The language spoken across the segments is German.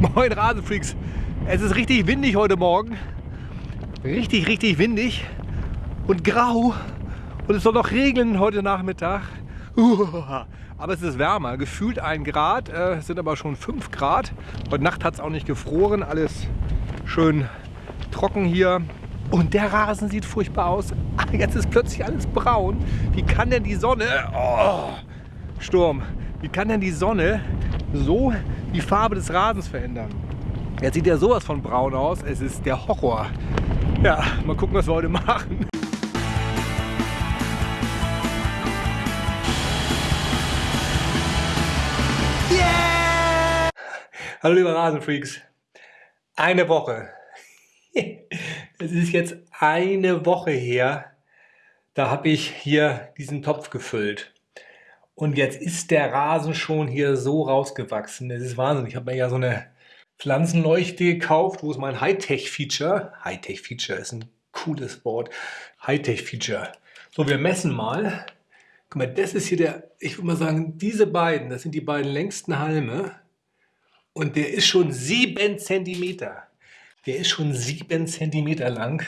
Moin Rasenfreaks. Es ist richtig windig heute Morgen. Richtig, richtig windig und grau. Und es soll noch regnen heute Nachmittag. Aber es ist wärmer, gefühlt ein Grad, äh, sind aber schon 5 Grad. Heute Nacht hat es auch nicht gefroren, alles schön trocken hier. Und der Rasen sieht furchtbar aus. Jetzt ist plötzlich alles braun. Wie kann denn die Sonne... Oh, Sturm. Wie kann denn die Sonne so die Farbe des Rasens verändern? Jetzt sieht ja sowas von braun aus. Es ist der Horror. Ja, mal gucken, was wir heute machen. Hallo liebe Rasenfreaks. Eine Woche. Es ist jetzt eine Woche her, da habe ich hier diesen Topf gefüllt. Und jetzt ist der Rasen schon hier so rausgewachsen. Das ist Wahnsinn. Ich habe mir ja so eine Pflanzenleuchte gekauft. Wo ist mein Hightech-Feature? Hightech-Feature ist ein cooles Wort. Hightech-Feature. So, wir messen mal. Guck mal, das ist hier der, ich würde mal sagen, diese beiden, das sind die beiden längsten Halme. Und der ist schon sieben Zentimeter. Der ist schon sieben Zentimeter lang.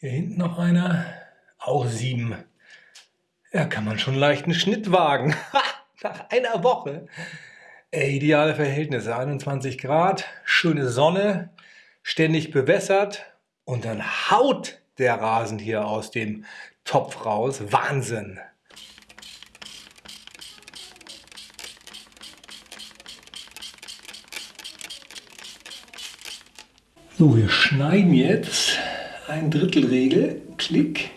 Hier hinten noch einer. Auch sieben. Ja, kann man schon leicht einen Schnitt wagen. Nach einer Woche. Äh, ideale Verhältnisse. 21 Grad, schöne Sonne, ständig bewässert. Und dann haut der Rasen hier aus dem Topf raus. Wahnsinn. So, wir schneiden jetzt ein Drittelregel. Klick,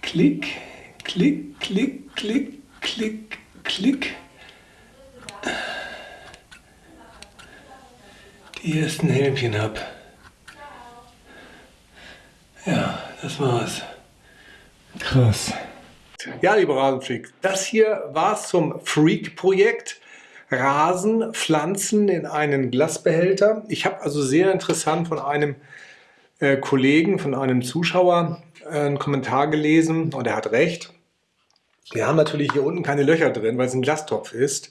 klick, klick, klick, klick, klick, klick. Die ersten Helmchen ab. Ja, das war's. Krass. Ja, liebe Rasenfreak, das hier war's zum Freak-Projekt. Rasen pflanzen in einen Glasbehälter. Ich habe also sehr interessant von einem äh, Kollegen, von einem Zuschauer äh, einen Kommentar gelesen und er hat recht. Wir haben natürlich hier unten keine Löcher drin, weil es ein Glastopf ist.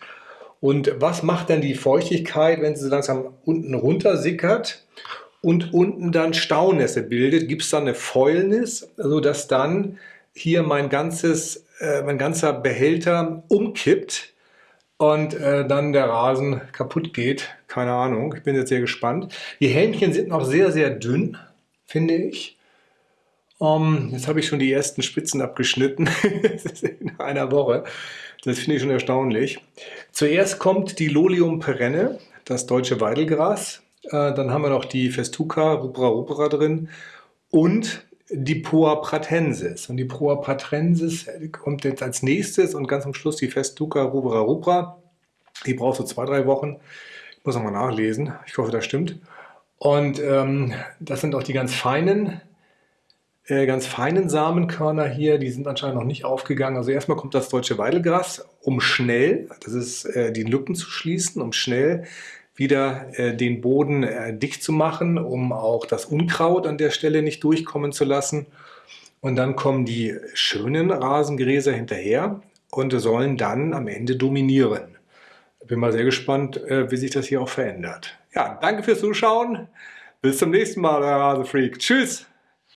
Und was macht denn die Feuchtigkeit, wenn sie so langsam unten runter sickert und unten dann Staunässe bildet? Gibt es dann eine Fäulnis, sodass dann hier mein, ganzes, äh, mein ganzer Behälter umkippt und äh, dann der Rasen kaputt geht. Keine Ahnung, ich bin jetzt sehr gespannt. Die Hähnchen sind noch sehr, sehr dünn, finde ich. Um, jetzt habe ich schon die ersten Spitzen abgeschnitten in einer Woche. Das finde ich schon erstaunlich. Zuerst kommt die Lolium perenne, das deutsche Weidelgras. Äh, dann haben wir noch die Festuca rubra rubra drin und die Poa pratensis. Und die Poa pratensis kommt jetzt als nächstes und ganz am Schluss die Festuca rubra rubra. Die braucht so zwei, drei Wochen. Ich muss nochmal nachlesen. Ich hoffe, das stimmt. Und ähm, das sind auch die ganz feinen, äh, ganz feinen Samenkörner hier. Die sind anscheinend noch nicht aufgegangen. Also erstmal kommt das deutsche Weidelgras, um schnell, das ist äh, die Lücken zu schließen, um schnell wieder äh, den Boden dicht zu machen, um auch das Unkraut an der Stelle nicht durchkommen zu lassen. Und dann kommen die schönen Rasengräser hinterher und sollen dann am Ende dominieren. Bin mal sehr gespannt, wie sich das hier auch verändert. Ja, danke fürs Zuschauen. Bis zum nächsten Mal, euer Rasefreak. Tschüss!